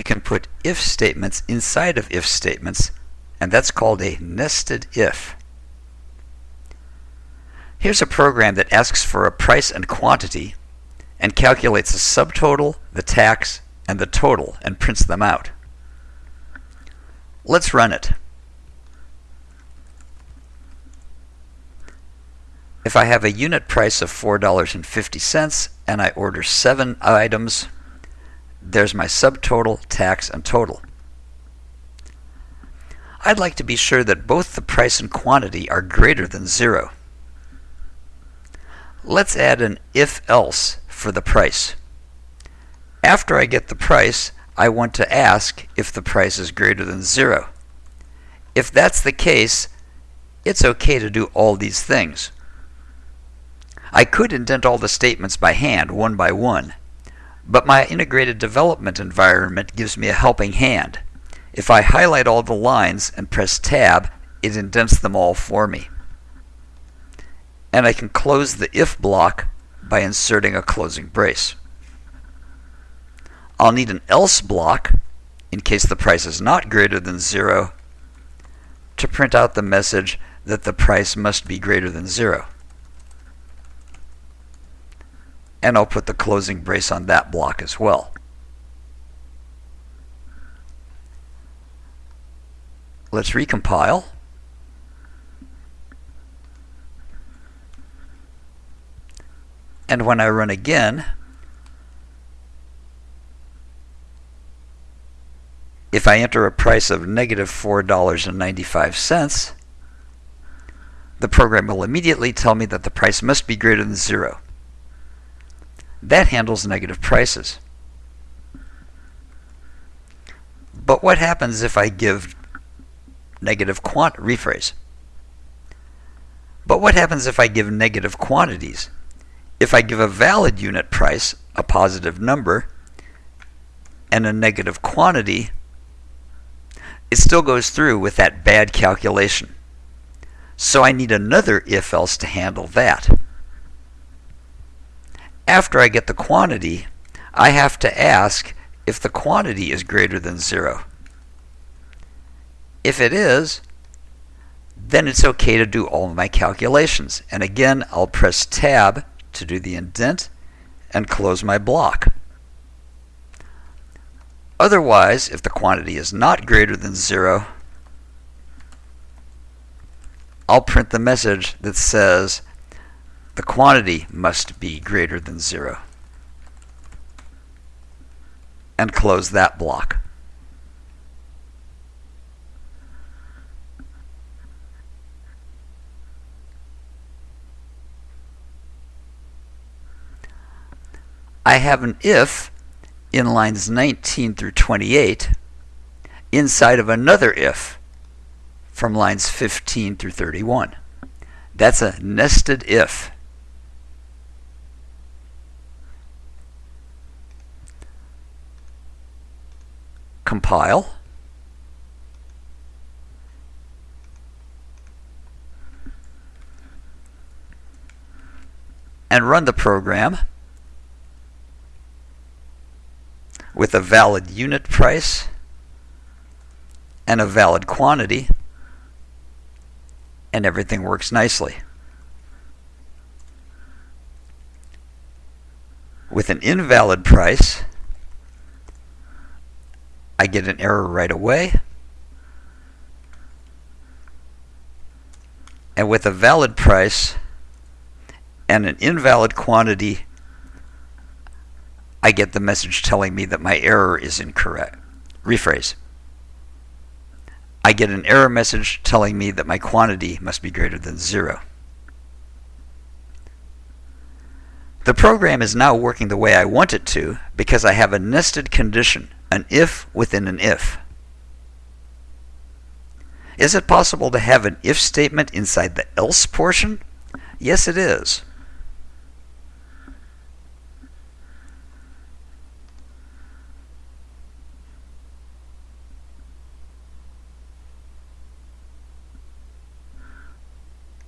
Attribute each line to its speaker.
Speaker 1: you can put if statements inside of if statements, and that's called a nested if. Here's a program that asks for a price and quantity and calculates the subtotal, the tax, and the total and prints them out. Let's run it. If I have a unit price of $4.50 and I order 7 items, there's my subtotal, tax, and total. I'd like to be sure that both the price and quantity are greater than zero. Let's add an if-else for the price. After I get the price, I want to ask if the price is greater than zero. If that's the case, it's okay to do all these things. I could indent all the statements by hand, one by one, but my integrated development environment gives me a helping hand. If I highlight all the lines and press Tab, it indents them all for me. And I can close the if block by inserting a closing brace. I'll need an else block in case the price is not greater than zero to print out the message that the price must be greater than zero. And I'll put the closing brace on that block as well. Let's recompile. And when I run again, if I enter a price of negative $4.95, the program will immediately tell me that the price must be greater than zero. That handles negative prices. But what happens if I give negative quant rephrase? But what happens if I give negative quantities? If I give a valid unit price, a positive number, and a negative quantity, it still goes through with that bad calculation. So I need another if else to handle that after I get the quantity, I have to ask if the quantity is greater than zero. If it is, then it's okay to do all my calculations. And again, I'll press Tab to do the indent and close my block. Otherwise, if the quantity is not greater than zero, I'll print the message that says the quantity must be greater than zero. And close that block. I have an if in lines 19 through 28 inside of another if from lines 15 through 31. That's a nested if. Compile. and run the program with a valid unit price and a valid quantity and everything works nicely. With an invalid price I get an error right away. And with a valid price and an invalid quantity, I get the message telling me that my error is incorrect. Rephrase. I get an error message telling me that my quantity must be greater than zero. The program is now working the way I want it to because I have a nested condition an if within an if. Is it possible to have an if statement inside the else portion? Yes, it is.